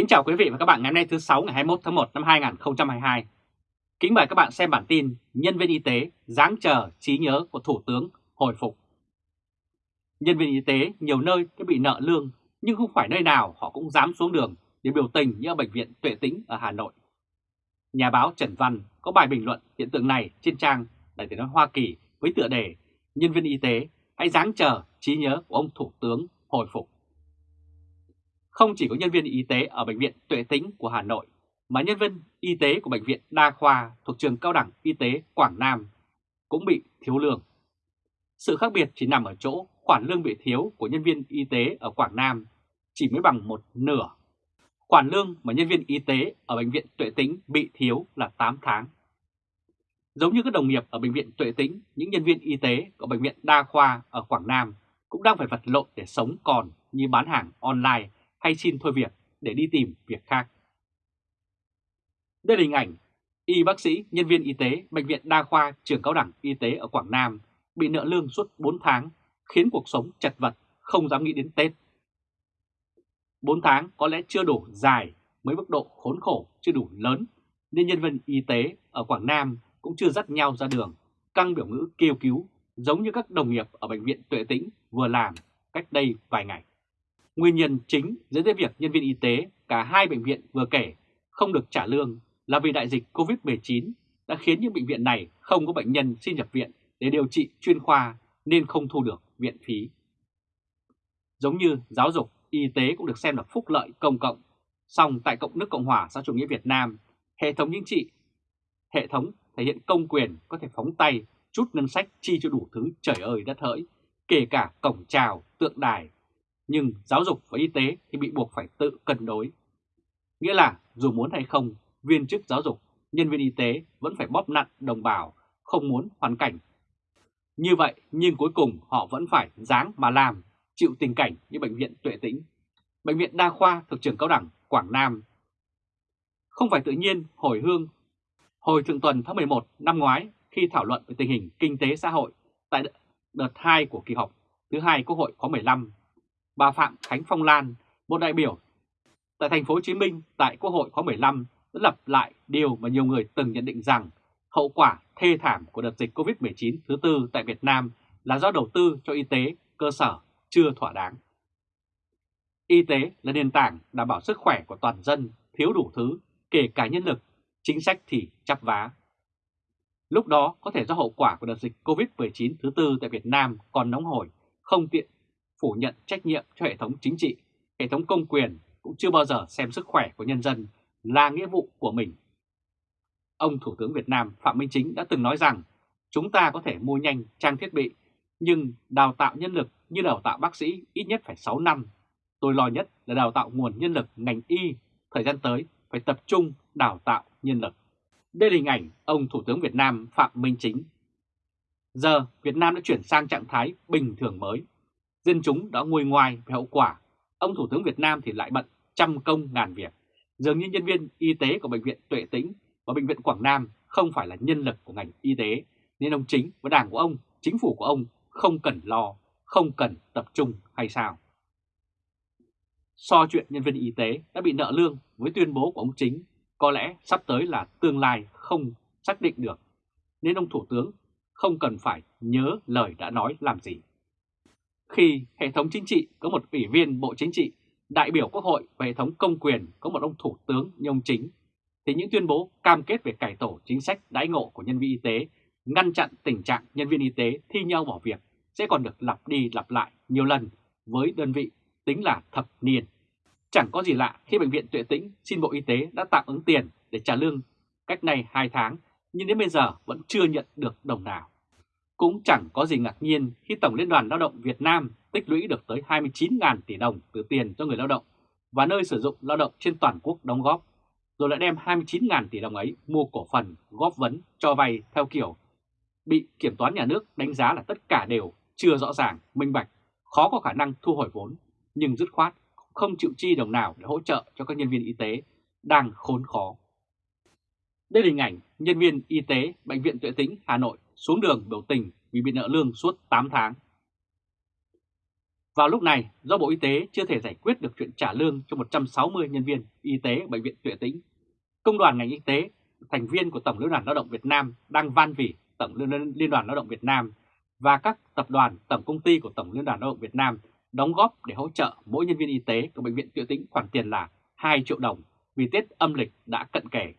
Kính chào quý vị và các bạn ngày hôm nay thứ 6 ngày 21 tháng 1 năm 2022. Kính mời các bạn xem bản tin Nhân viên y tế giáng chờ trí nhớ của Thủ tướng hồi phục. Nhân viên y tế nhiều nơi đã bị nợ lương, nhưng không phải nơi nào họ cũng dám xuống đường để biểu tình như ở Bệnh viện Tuệ Tĩnh ở Hà Nội. Nhà báo Trần Văn có bài bình luận hiện tượng này trên trang Đại tiếng nói Hoa Kỳ với tựa đề Nhân viên y tế hãy giáng chờ trí nhớ của ông Thủ tướng hồi phục. Không chỉ có nhân viên y tế ở Bệnh viện Tuệ Tĩnh của Hà Nội, mà nhân viên y tế của Bệnh viện Đa Khoa thuộc trường Cao đẳng Y tế Quảng Nam cũng bị thiếu lương. Sự khác biệt chỉ nằm ở chỗ khoản lương bị thiếu của nhân viên y tế ở Quảng Nam chỉ mới bằng một nửa. Khoản lương mà nhân viên y tế ở Bệnh viện Tuệ Tĩnh bị thiếu là 8 tháng. Giống như các đồng nghiệp ở Bệnh viện Tuệ Tĩnh, những nhân viên y tế của Bệnh viện Đa Khoa ở Quảng Nam cũng đang phải vật lộn để sống còn như bán hàng online hay xin thôi việc để đi tìm việc khác. Đây là hình ảnh y bác sĩ, nhân viên y tế Bệnh viện Đa khoa trường cao đẳng y tế ở Quảng Nam bị nợ lương suốt 4 tháng, khiến cuộc sống chật vật, không dám nghĩ đến Tết. 4 tháng có lẽ chưa đủ dài, mới mức độ khốn khổ chưa đủ lớn, nên nhân viên y tế ở Quảng Nam cũng chưa dắt nhau ra đường, căng biểu ngữ kêu cứu, giống như các đồng nghiệp ở Bệnh viện Tuệ Tĩnh vừa làm cách đây vài ngày. Nguyên nhân chính dẫn đến việc nhân viên y tế cả hai bệnh viện vừa kể không được trả lương là vì đại dịch COVID-19 đã khiến những bệnh viện này không có bệnh nhân xin nhập viện để điều trị chuyên khoa nên không thu được viện phí. Giống như giáo dục, y tế cũng được xem là phúc lợi công cộng, song tại Cộng nước Cộng hòa xã chủ nghĩa Việt Nam, hệ thống chính trị, hệ thống thể hiện công quyền có thể phóng tay chút ngân sách chi cho đủ thứ trời ơi đất hỡi, kể cả cổng trào, tượng đài, nhưng giáo dục và y tế thì bị buộc phải tự cân đối. Nghĩa là dù muốn hay không, viên chức giáo dục, nhân viên y tế vẫn phải bóp nặn đồng bào, không muốn hoàn cảnh. Như vậy nhưng cuối cùng họ vẫn phải dáng mà làm, chịu tình cảnh như Bệnh viện Tuệ Tĩnh, Bệnh viện Đa khoa thuộc trường Cao đẳng Quảng Nam. Không phải tự nhiên hồi hương, hồi thượng tuần tháng 11 năm ngoái khi thảo luận về tình hình kinh tế xã hội tại đợt 2 của kỳ họp thứ hai Quốc hội khóa 15 bà Phạm Khánh Phong Lan, một đại biểu tại thành phố Hồ Chí Minh tại Quốc hội khóa 15 đã lập lại điều mà nhiều người từng nhận định rằng hậu quả thê thảm của đợt dịch Covid-19 thứ tư tại Việt Nam là do đầu tư cho y tế cơ sở chưa thỏa đáng. Y tế là nền tảng đảm bảo sức khỏe của toàn dân, thiếu đủ thứ, kể cả nhân lực, chính sách thì chắp vá. Lúc đó có thể do hậu quả của đợt dịch Covid-19 thứ tư tại Việt Nam còn nóng hổi, không tiện phủ nhận trách nhiệm cho hệ thống chính trị, hệ thống công quyền cũng chưa bao giờ xem sức khỏe của nhân dân là nghĩa vụ của mình. Ông Thủ tướng Việt Nam Phạm Minh Chính đã từng nói rằng chúng ta có thể mua nhanh trang thiết bị, nhưng đào tạo nhân lực như đào tạo bác sĩ ít nhất phải 6 năm. Tôi lo nhất là đào tạo nguồn nhân lực ngành y, thời gian tới phải tập trung đào tạo nhân lực. Đây là hình ảnh ông Thủ tướng Việt Nam Phạm Minh Chính. Giờ Việt Nam đã chuyển sang trạng thái bình thường mới dân chúng đã ngồi ngoài về hậu quả, ông Thủ tướng Việt Nam thì lại bận trăm công ngàn việc. Dường như nhân viên y tế của Bệnh viện Tuệ Tĩnh và Bệnh viện Quảng Nam không phải là nhân lực của ngành y tế, nên ông Chính và đảng của ông, chính phủ của ông không cần lo, không cần tập trung hay sao? So chuyện nhân viên y tế đã bị nợ lương với tuyên bố của ông Chính, có lẽ sắp tới là tương lai không xác định được, nên ông Thủ tướng không cần phải nhớ lời đã nói làm gì. Khi hệ thống chính trị có một ủy viên Bộ Chính trị, đại biểu Quốc hội và hệ thống công quyền có một ông Thủ tướng như ông Chính, thì những tuyên bố cam kết về cải tổ chính sách đãi ngộ của nhân viên y tế, ngăn chặn tình trạng nhân viên y tế thi nhau bỏ việc sẽ còn được lặp đi lặp lại nhiều lần với đơn vị tính là thập niên. Chẳng có gì lạ khi Bệnh viện Tuệ Tĩnh xin Bộ Y tế đã tạm ứng tiền để trả lương cách này 2 tháng, nhưng đến bây giờ vẫn chưa nhận được đồng nào. Cũng chẳng có gì ngạc nhiên khi Tổng Liên đoàn Lao động Việt Nam tích lũy được tới 29.000 tỷ đồng từ tiền cho người lao động và nơi sử dụng lao động trên toàn quốc đóng góp, rồi lại đem 29.000 tỷ đồng ấy mua cổ phần, góp vấn, cho vay theo kiểu bị kiểm toán nhà nước đánh giá là tất cả đều chưa rõ ràng, minh bạch, khó có khả năng thu hồi vốn, nhưng dứt khoát không chịu chi đồng nào để hỗ trợ cho các nhân viên y tế đang khốn khó. Đây là hình ảnh nhân viên y tế Bệnh viện Tuệ Tĩnh Hà Nội xuống đường biểu tình vì bị nợ lương suốt 8 tháng. Vào lúc này, do Bộ Y tế chưa thể giải quyết được chuyện trả lương cho 160 nhân viên y tế Bệnh viện Tuệ Tĩnh, Công đoàn ngành y tế, thành viên của Tổng Liên đoàn Lao động Việt Nam đang van vỉ Tổng Liên đoàn Lao động Việt Nam và các tập đoàn tổng công ty của Tổng Liên đoàn Lao động Việt Nam đóng góp để hỗ trợ mỗi nhân viên y tế của Bệnh viện Tuệ Tĩnh khoản tiền là 2 triệu đồng vì Tết âm lịch đã cận kề.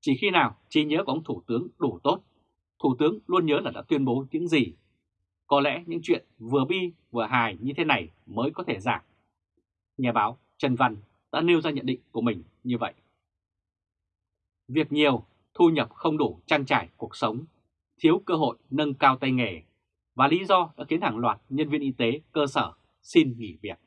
Chỉ khi nào trí nhớ của ông Thủ tướng đủ tốt, Thủ tướng luôn nhớ là đã tuyên bố những gì. Có lẽ những chuyện vừa bi vừa hài như thế này mới có thể giảm. Nhà báo Trần Văn đã nêu ra nhận định của mình như vậy. Việc nhiều, thu nhập không đủ trang trải cuộc sống, thiếu cơ hội nâng cao tay nghề và lý do đã khiến hàng loạt nhân viên y tế cơ sở xin nghỉ việc.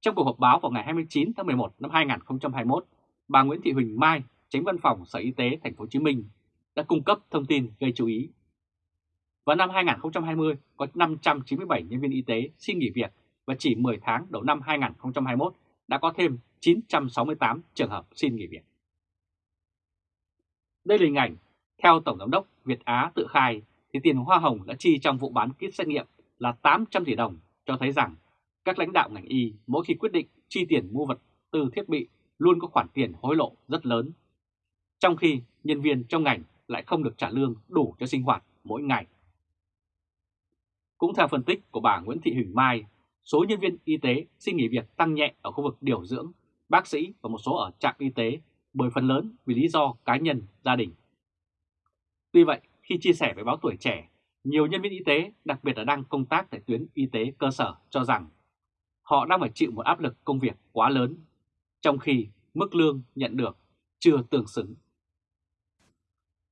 Trong cuộc họp báo vào ngày 29 tháng 11 năm 2021, bà Nguyễn Thị Huỳnh Mai, tránh văn phòng Sở Y tế Thành phố Hồ Chí Minh đã cung cấp thông tin gây chú ý. Vào năm 2020 có 597 nhân viên y tế xin nghỉ việc và chỉ 10 tháng đầu năm 2021 đã có thêm 968 trường hợp xin nghỉ việc. Đây là hình ảnh, theo Tổng giám đốc Việt Á tự khai thì tiền hoa hồng đã chi trong vụ bán kit xét nghiệm là 800 tỷ đồng cho thấy rằng các lãnh đạo ngành y mỗi khi quyết định chi tiền mua vật tư thiết bị luôn có khoản tiền hối lộ rất lớn. Trong khi nhân viên trong ngành lại không được trả lương đủ cho sinh hoạt mỗi ngày. Cũng theo phân tích của bà Nguyễn Thị Huỳnh Mai, số nhân viên y tế xin nghỉ việc tăng nhẹ ở khu vực điều dưỡng, bác sĩ và một số ở trạm y tế bởi phần lớn vì lý do cá nhân, gia đình. Tuy vậy, khi chia sẻ với báo tuổi trẻ, nhiều nhân viên y tế, đặc biệt là đang công tác tại tuyến y tế cơ sở cho rằng họ đang phải chịu một áp lực công việc quá lớn, trong khi mức lương nhận được chưa tương xứng.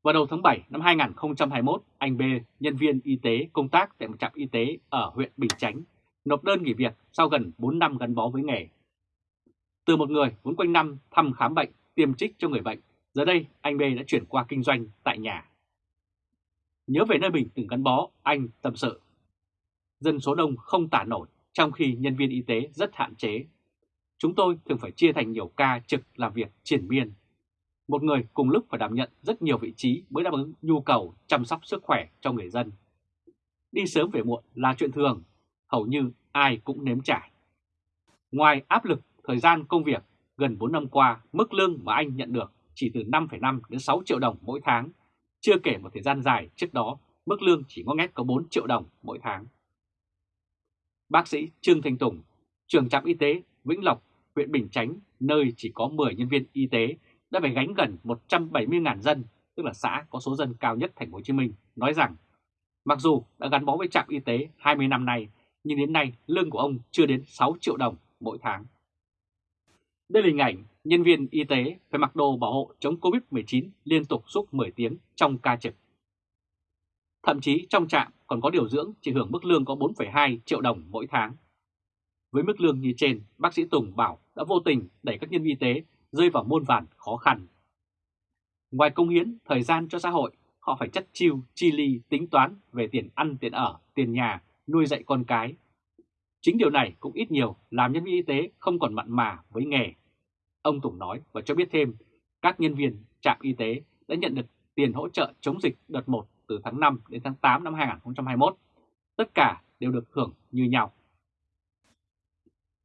Vào đầu tháng 7 năm 2021, anh B, nhân viên y tế công tác tại một trạm y tế ở huyện Bình Chánh, nộp đơn nghỉ việc sau gần 4 năm gắn bó với nghề. Từ một người vốn quanh năm thăm khám bệnh, tiêm trích cho người bệnh, giờ đây anh B đã chuyển qua kinh doanh tại nhà. Nhớ về nơi mình từng gắn bó, anh tâm sự. Dân số đông không tả nổi, trong khi nhân viên y tế rất hạn chế. Chúng tôi thường phải chia thành nhiều ca trực làm việc triển miên. Một người cùng lúc phải đảm nhận rất nhiều vị trí mới đáp ứng nhu cầu chăm sóc sức khỏe cho người dân. Đi sớm về muộn là chuyện thường, hầu như ai cũng nếm trải. Ngoài áp lực thời gian công việc, gần 4 năm qua, mức lương mà anh nhận được chỉ từ 5,5 đến 6 triệu đồng mỗi tháng, chưa kể một thời gian dài trước đó, mức lương chỉ ngó ngét có 4 triệu đồng mỗi tháng. Bác sĩ Trương Thanh Tùng, trường trạm y tế Vĩnh Lộc, huyện Bình Chánh, nơi chỉ có 10 nhân viên y tế, đã phải gánh gần 170.000 dân, tức là xã có số dân cao nhất thành phố Hồ Chí Minh, nói rằng mặc dù đã gắn bó với trạm y tế 20 năm nay, nhưng đến nay lương của ông chưa đến 6 triệu đồng mỗi tháng. Đây là hình ảnh nhân viên y tế phải mặc đồ bảo hộ chống Covid-19 liên tục suốt 10 tiếng trong ca trực. Thậm chí trong trạm còn có điều dưỡng chỉ hưởng mức lương có 4,2 triệu đồng mỗi tháng. Với mức lương như trên, bác sĩ Tùng bảo đã vô tình đẩy các nhân viên y tế rơi vào muôn vàn khó khăn. Ngoài công hiến thời gian cho xã hội, họ phải chất chiêu, chi ly, tính toán về tiền ăn, tiền ở, tiền nhà, nuôi dạy con cái. Chính điều này cũng ít nhiều làm nhân viên y tế không còn mặn mà với nghề. Ông Tùng nói và cho biết thêm, các nhân viên trạm y tế đã nhận được tiền hỗ trợ chống dịch đợt 1 từ tháng 5 đến tháng 8 năm 2021. Tất cả đều được hưởng như nhau.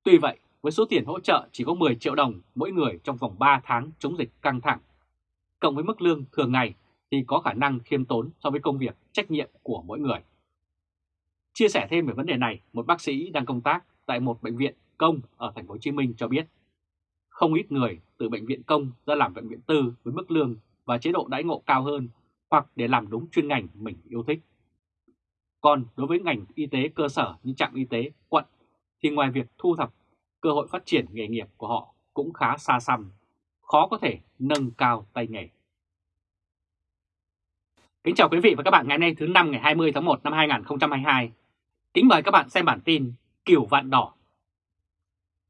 Tuy vậy, với số tiền hỗ trợ chỉ có 10 triệu đồng mỗi người trong vòng 3 tháng chống dịch căng thẳng, cộng với mức lương thường ngày thì có khả năng khiêm tốn so với công việc trách nhiệm của mỗi người. Chia sẻ thêm về vấn đề này, một bác sĩ đang công tác tại một bệnh viện công ở thành phố Hồ Chí Minh cho biết, không ít người từ bệnh viện công ra làm bệnh viện tư với mức lương và chế độ đãi ngộ cao hơn hoặc để làm đúng chuyên ngành mình yêu thích. Còn đối với ngành y tế cơ sở như trạm y tế, quận thì ngoài việc thu thập cơ hội phát triển nghề nghiệp của họ cũng khá xa xăm, khó có thể nâng cao tay nghề. Kính chào quý vị và các bạn ngày nay thứ năm ngày 20 tháng 1 năm 2022. Kính mời các bạn xem bản tin kiểu Vạn Đỏ.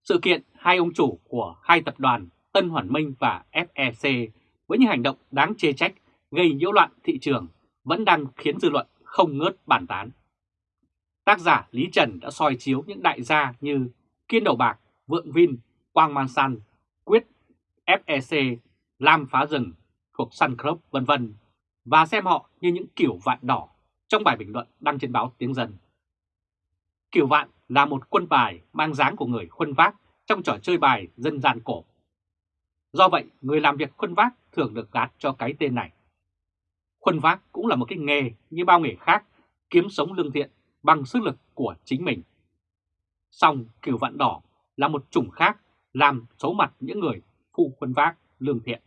Sự kiện hai ông chủ của hai tập đoàn Tân Hoàn Minh và FEC với những hành động đáng chê trách gây nhiễu loạn thị trường vẫn đang khiến dư luận không ngớt bàn tán. Tác giả Lý Trần đã soi chiếu những đại gia như Kiên Đầu Bạc, Vượng Vin, Quang Man San, Quyết, FEC, Lam Phá Rừng thuộc Sun Club vân vân và xem họ như những kiểu vạn đỏ trong bài bình luận đăng trên báo Tiếng Dân. Kiểu Vạn là một quân bài mang dáng của người khuân vác trong trò chơi bài dân gian cổ. Do vậy, người làm việc khuân vác thường được gạt cho cái tên này. Khuân vác cũng là một cái nghề như bao nghề khác, kiếm sống lương thiện bằng sức lực của chính mình. Song kiểu Vạn Đỏ là một chủng khác làm xấu mặt những người phụ quân vác lương thiện.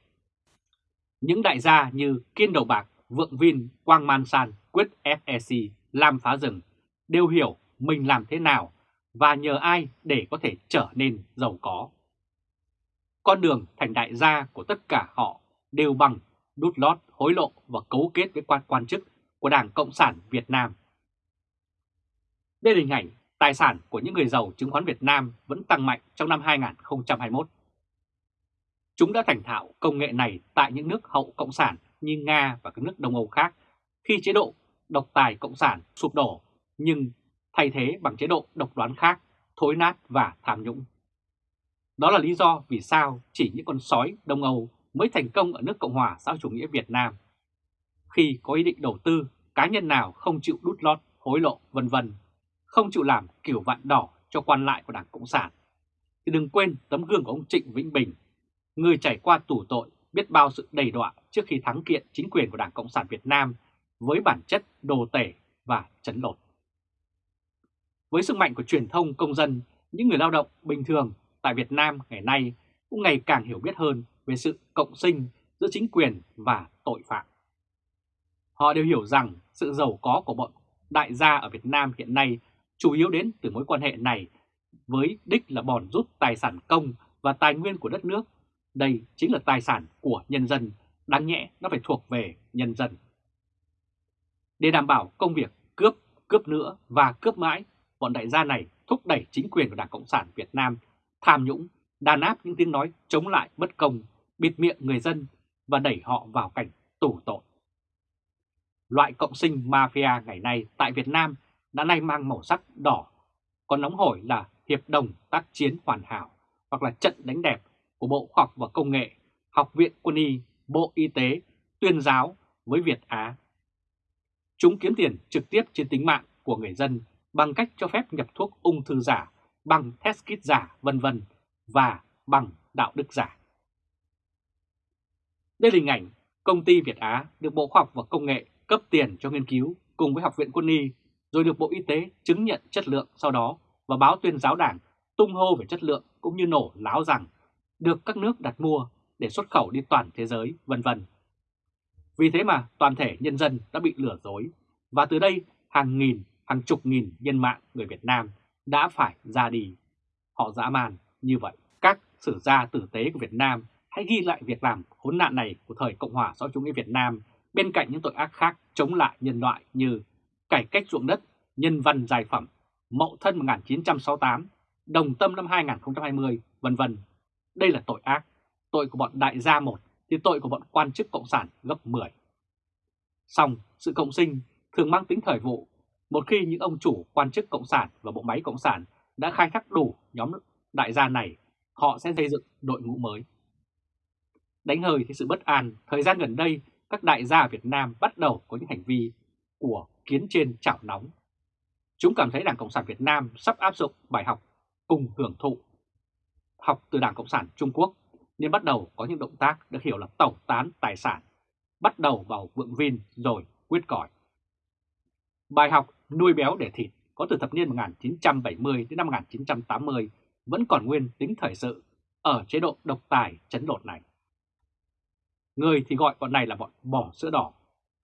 Những đại gia như Kiên Đầu Bạc, Vượng Vin, Quang Man San, Quyết FEC, Lam Phá Rừng đều hiểu mình làm thế nào và nhờ ai để có thể trở nên giàu có. Con đường thành đại gia của tất cả họ đều bằng đút lót, hối lộ và cấu kết với quan quan chức của Đảng Cộng sản Việt Nam. Đây là hình ảnh tài sản của những người giàu chứng khoán Việt Nam vẫn tăng mạnh trong năm 2021. Chúng đã thành thạo công nghệ này tại những nước hậu Cộng sản như Nga và các nước Đông Âu khác khi chế độ độc tài Cộng sản sụp đổ nhưng thay thế bằng chế độ độc đoán khác, thối nát và tham nhũng. Đó là lý do vì sao chỉ những con sói Đông Âu mới thành công ở nước Cộng hòa xã chủ nghĩa Việt Nam. Khi có ý định đầu tư, cá nhân nào không chịu đút lót, hối lộ vân vân, không chịu làm kiểu vạn đỏ cho quan lại của Đảng Cộng sản, thì đừng quên tấm gương của ông Trịnh Vĩnh Bình, người trải qua tù tội biết bao sự đầy đọa trước khi thắng kiện chính quyền của Đảng Cộng sản Việt Nam với bản chất đồ tể và chấn lột. Với sức mạnh của truyền thông công dân, những người lao động bình thường tại Việt Nam ngày nay cũng ngày càng hiểu biết hơn về sự cộng sinh giữa chính quyền và tội phạm. Họ đều hiểu rằng sự giàu có của bọn đại gia ở Việt Nam hiện nay chủ yếu đến từ mối quan hệ này với đích là bòn rút tài sản công và tài nguyên của đất nước. Đây chính là tài sản của nhân dân, đáng nhẽ nó phải thuộc về nhân dân. Để đảm bảo công việc cướp, cướp nữa và cướp mãi, bọn đại gia này thúc đẩy chính quyền của Đảng Cộng sản Việt Nam tham nhũng, đàn áp những tiếng nói chống lại bất công, bịt miệng người dân và đẩy họ vào cảnh tù tội. Loại cộng sinh mafia ngày nay tại Việt Nam đã nay mang màu sắc đỏ, còn nóng hổi là hiệp đồng tác chiến hoàn hảo hoặc là trận đánh đẹp của Bộ Khoa học và Công nghệ, Học viện Quân y, Bộ Y tế, tuyên giáo với Việt Á. Chúng kiếm tiền trực tiếp trên tính mạng của người dân bằng cách cho phép nhập thuốc ung thư giả, bằng test kit giả, vân vân và bằng đạo đức giả. Đây là hình ảnh công ty Việt Á được Bộ Khoa học và Công nghệ cấp tiền cho nghiên cứu cùng với Học viện Quân y, rồi được Bộ Y tế chứng nhận chất lượng sau đó và báo tuyên giáo đảng tung hô về chất lượng cũng như nổ láo rằng được các nước đặt mua để xuất khẩu đi toàn thế giới, vân vân. Vì thế mà toàn thể nhân dân đã bị lừa dối và từ đây hàng nghìn, hàng chục nghìn nhân mạng người Việt Nam đã phải ra đi. Họ dã man như vậy. Các sử gia tử tế của Việt Nam hãy ghi lại việc làm khốn nạn này của thời Cộng hòa xã hội chủ nghĩa Việt Nam bên cạnh những tội ác khác chống lại nhân loại như cải cách ruộng đất, nhân văn giải phẩm, mậu thân 1968, đồng tâm năm 2020, vân vân. Đây là tội ác. Tội của bọn đại gia một thì tội của bọn quan chức cộng sản gấp 10. Song sự cộng sinh thường mang tính thời vụ. Một khi những ông chủ quan chức cộng sản và bộ máy cộng sản đã khai thác đủ nhóm đại gia này, họ sẽ xây dựng đội ngũ mới. Đánh hơi thì sự bất an, thời gian gần đây các đại gia Việt Nam bắt đầu có những hành vi của kiến trên chảo nóng. Chúng cảm thấy Đảng Cộng sản Việt Nam sắp áp dụng bài học cùng hưởng thụ. Học từ Đảng Cộng sản Trung Quốc nên bắt đầu có những động tác được hiểu là tẩu tán tài sản, bắt đầu vào vượng vin rồi quyết còi. Bài học nuôi béo để thịt có từ thập niên 1970 đến năm 1980 vẫn còn nguyên tính thời sự ở chế độ độc tài chấn lột này. Người thì gọi bọn này là bọn bỏ sữa đỏ.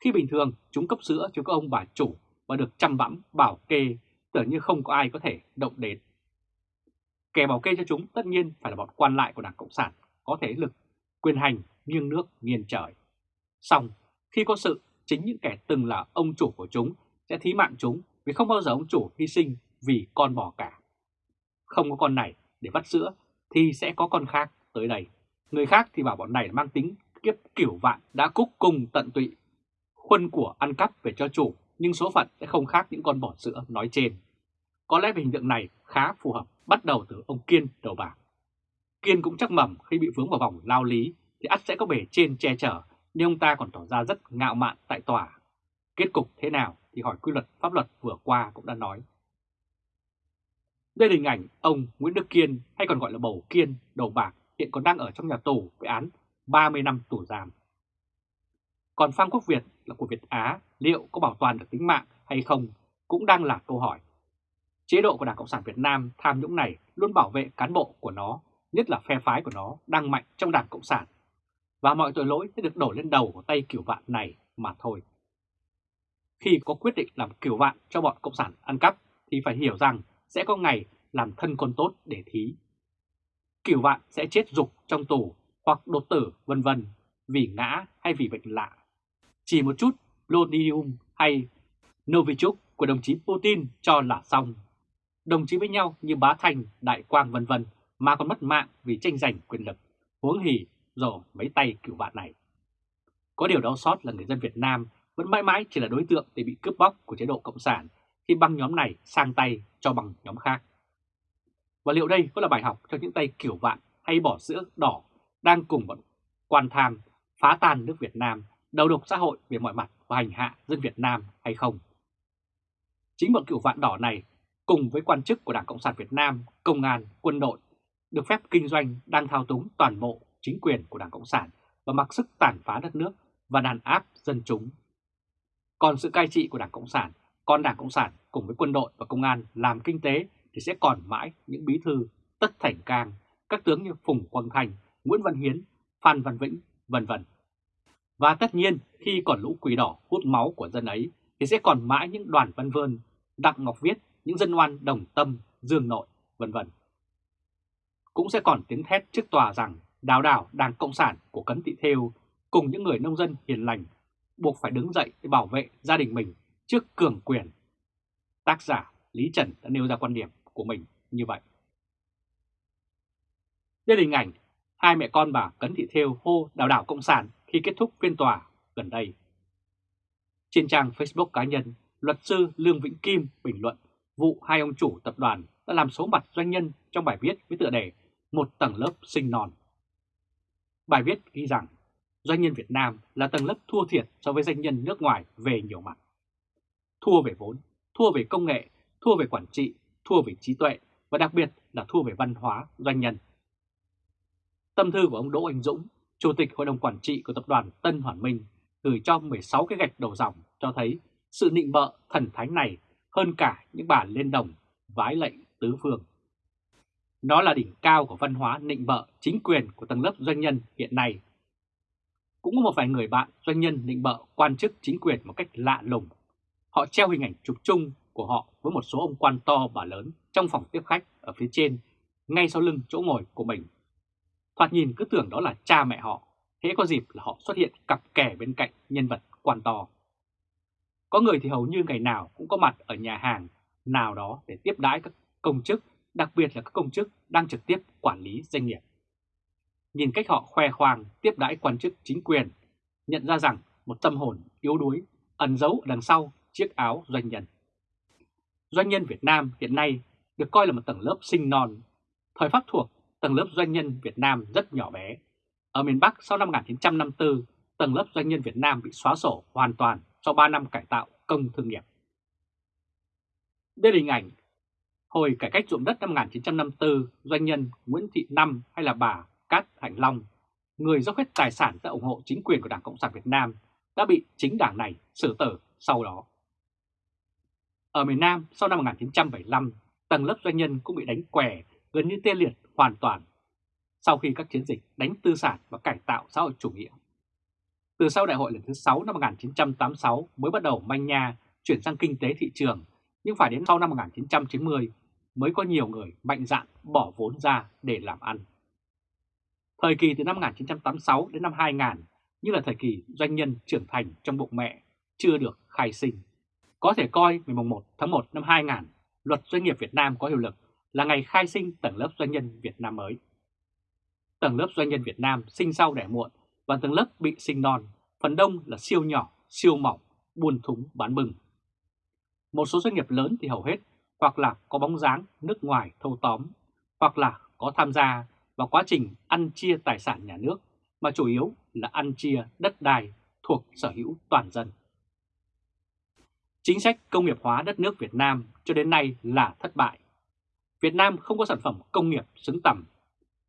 Khi bình thường chúng cấp sữa cho các ông bà chủ và được chăm bẵm bảo kê tưởng như không có ai có thể động đến. Kẻ bảo kê cho chúng tất nhiên phải là bọn quan lại của Đảng Cộng sản có thể lực, quyền hành, nghiêng nước, nghiêng trời. Xong, khi có sự, chính những kẻ từng là ông chủ của chúng sẽ thí mạng chúng vì không bao giờ ông chủ hy sinh vì con bò cả. Không có con này để vắt sữa thì sẽ có con khác tới đây. Người khác thì bảo bọn này mang tính kiếp kiểu vạn đã cúc cùng tận tụy. Khuân của ăn cắp về cho chủ nhưng số phận sẽ không khác những con bò sữa nói trên. Có lẽ về hình tượng này khá phù hợp bắt đầu từ ông Kiên đầu bạc. Kiên cũng chắc mầm khi bị vướng vào vòng lao lý thì ắt sẽ có bề trên che chở nhưng ông ta còn tỏ ra rất ngạo mạn tại tòa. Kết cục thế nào thì hỏi quy luật pháp luật vừa qua cũng đã nói. Đây là hình ảnh ông Nguyễn Đức Kiên hay còn gọi là Bầu Kiên, đầu bạc, hiện còn đang ở trong nhà tù với án 30 năm tù giam. Còn Phan Quốc Việt là của Việt Á liệu có bảo toàn được tính mạng hay không cũng đang là câu hỏi. Chế độ của Đảng Cộng sản Việt Nam tham nhũng này luôn bảo vệ cán bộ của nó, nhất là phe phái của nó đang mạnh trong Đảng Cộng sản. Và mọi tội lỗi sẽ được đổ lên đầu của tay kiểu vạn này mà thôi. Khi có quyết định làm kiểu vạn cho bọn Cộng sản ăn cắp thì phải hiểu rằng sẽ có ngày làm thân con tốt để thí. Kiểu vạn sẽ chết dục trong tù hoặc đột tử vân vân vì ngã hay vì bệnh lạ. Chỉ một chút Lodium hay Novichok của đồng chí Putin cho là xong. Đồng chí với nhau như Bá Thành, Đại Quang vân vân mà còn mất mạng vì tranh giành quyền lực, huống hỉ rồi mấy tay cựu bạn này. Có điều đau xót là người dân Việt Nam vẫn mãi mãi chỉ là đối tượng để bị cướp bóc của chế độ Cộng sản khi băng nhóm này sang tay cho bằng nhóm khác. Và liệu đây có là bài học cho những tay kiểu vạn hay bỏ sữa đỏ đang cùng bọn quan tham phá tan nước Việt Nam, đầu độc xã hội về mọi mặt và hành hạ dân Việt Nam hay không? Chính bọn cựu vạn đỏ này cùng với quan chức của Đảng Cộng sản Việt Nam, công an, quân đội được phép kinh doanh đang thao túng toàn bộ chính quyền của Đảng Cộng sản và mặc sức tàn phá đất nước và đàn áp dân chúng. Còn sự cai trị của Đảng Cộng sản, còn Đảng Cộng sản cùng với quân đội và công an làm kinh tế thì sẽ còn mãi những bí thư Tất Thành Cang, các tướng như Phùng Quang Thành, Nguyễn Văn Hiến, Phan Văn Vĩnh, vân vân. Và tất nhiên khi còn lũ quỷ đỏ hút máu của dân ấy thì sẽ còn mãi những đoàn văn vơn, Đặng Ngọc Viết, những dân oan đồng tâm, dương nội, vân vân. Cũng sẽ còn tiếng thét trước tòa rằng đào đảo Đảng Cộng sản của Cấn Thị Thêu cùng những người nông dân hiền lành buộc phải đứng dậy để bảo vệ gia đình mình trước cường quyền. Tác giả Lý Trần đã nêu ra quan điểm của mình như vậy. Đây là hình ảnh hai mẹ con bà Cấn Thị Thêu hô đào đảo Cộng sản khi kết thúc phiên tòa gần đây. Trên trang Facebook cá nhân, luật sư Lương Vĩnh Kim bình luận vụ hai ông chủ tập đoàn đã làm số mặt doanh nhân trong bài viết với tựa đề Một tầng lớp sinh non. Bài viết ghi rằng doanh nhân Việt Nam là tầng lớp thua thiệt so với doanh nhân nước ngoài về nhiều mặt. Thua về vốn, thua về công nghệ, thua về quản trị, thua về trí tuệ và đặc biệt là thua về văn hóa doanh nhân. Tâm thư của ông Đỗ Anh Dũng, Chủ tịch Hội đồng Quản trị của Tập đoàn Tân Hoàn Minh, gửi cho 16 cái gạch đầu dòng cho thấy sự nịnh bợ thần thánh này hơn cả những bản lên đồng vái lệnh tứ phương. Nó là đỉnh cao của văn hóa nịnh bợ chính quyền của tầng lớp doanh nhân hiện nay. Cũng có một vài người bạn doanh nhân nịnh bợ quan chức chính quyền một cách lạ lùng. Họ treo hình ảnh chụp chung của họ với một số ông quan to bà lớn trong phòng tiếp khách ở phía trên, ngay sau lưng chỗ ngồi của mình. Thoạt nhìn cứ tưởng đó là cha mẹ họ, Hễ có dịp là họ xuất hiện cặp kè bên cạnh nhân vật quan to. Có người thì hầu như ngày nào cũng có mặt ở nhà hàng nào đó để tiếp đãi các công chức, đặc biệt là các công chức đang trực tiếp quản lý doanh nghiệp. Nhìn cách họ khoe khoang tiếp đãi quan chức chính quyền, nhận ra rằng một tâm hồn yếu đuối ẩn giấu đằng sau chiếc áo doanh nhân. Doanh nhân Việt Nam hiện nay được coi là một tầng lớp sinh non. Thời Pháp thuộc, tầng lớp doanh nhân Việt Nam rất nhỏ bé. Ở miền Bắc sau năm 1954, tầng lớp doanh nhân Việt Nam bị xóa sổ hoàn toàn sau 3 năm cải tạo công thương nghiệp. Đây là hình ảnh hồi cải cách ruộng đất năm 1954, doanh nhân Nguyễn Thị Năm hay là bà Cát Hạnh Long, người dốc hết tài sản ra ủng hộ chính quyền của Đảng Cộng sản Việt Nam, đã bị chính đảng này xử tử sau đó. Ở miền Nam, sau năm 1975, tầng lớp doanh nhân cũng bị đánh què gần như tê liệt hoàn toàn sau khi các chiến dịch đánh tư sản và cải tạo xã hội chủ nghĩa. Từ sau đại hội lần thứ 6 năm 1986 mới bắt đầu manh nha chuyển sang kinh tế thị trường, nhưng phải đến sau năm 1990 mới có nhiều người mạnh dạn bỏ vốn ra để làm ăn. Thời kỳ từ năm 1986 đến năm 2000 như là thời kỳ doanh nhân trưởng thành trong bụng mẹ chưa được khai sinh. Có thể coi ngày 1 tháng 1 năm 2000, luật doanh nghiệp Việt Nam có hiệu lực là ngày khai sinh tầng lớp doanh nhân Việt Nam mới. Tầng lớp doanh nhân Việt Nam sinh sau đẻ muộn và tầng lớp bị sinh non, phần đông là siêu nhỏ, siêu mỏng, buôn thúng bán bừng. Một số doanh nghiệp lớn thì hầu hết hoặc là có bóng dáng nước ngoài thâu tóm, hoặc là có tham gia vào quá trình ăn chia tài sản nhà nước, mà chủ yếu là ăn chia đất đai thuộc sở hữu toàn dân. Chính sách công nghiệp hóa đất nước Việt Nam cho đến nay là thất bại. Việt Nam không có sản phẩm công nghiệp xứng tầm,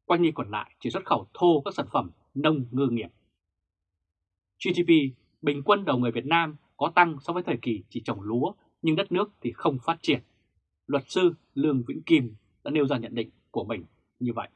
quanh đi còn lại chỉ xuất khẩu thô các sản phẩm nông ngư nghiệp. GDP bình quân đầu người Việt Nam có tăng so với thời kỳ chỉ trồng lúa nhưng đất nước thì không phát triển. Luật sư Lương Vĩnh Kim đã nêu ra nhận định của mình như vậy.